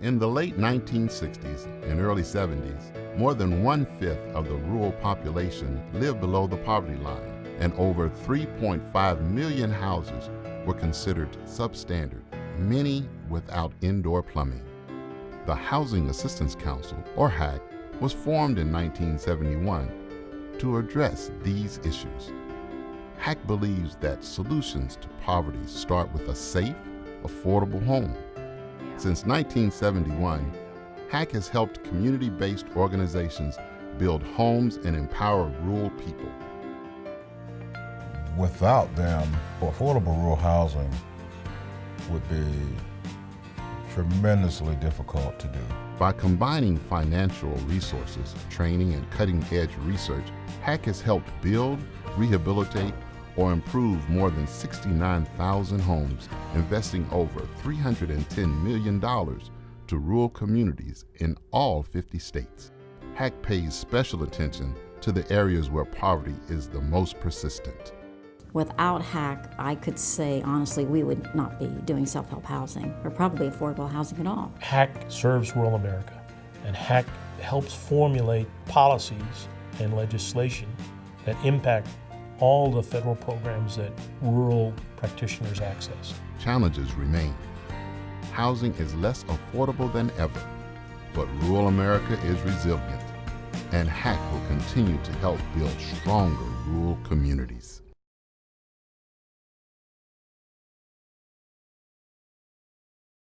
In the late 1960s and early 70s, more than one-fifth of the rural population lived below the poverty line, and over 3.5 million houses were considered substandard, many without indoor plumbing. The Housing Assistance Council, or HAC, was formed in 1971 to address these issues. HAC believes that solutions to poverty start with a safe, affordable home. Since 1971, HAC has helped community-based organizations build homes and empower rural people. Without them, affordable rural housing would be tremendously difficult to do. By combining financial resources, training, and cutting-edge research, HAC has helped build, rehabilitate, or improve more than 69,000 homes, investing over $310 million to rural communities in all 50 states. HAC pays special attention to the areas where poverty is the most persistent. Without HAC, I could say honestly we would not be doing self-help housing or probably affordable housing at all. HAC serves rural America and HAC helps formulate policies and legislation that impact all the federal programs that rural practitioners access. Challenges remain. Housing is less affordable than ever, but rural America is resilient, and HAC will continue to help build stronger rural communities.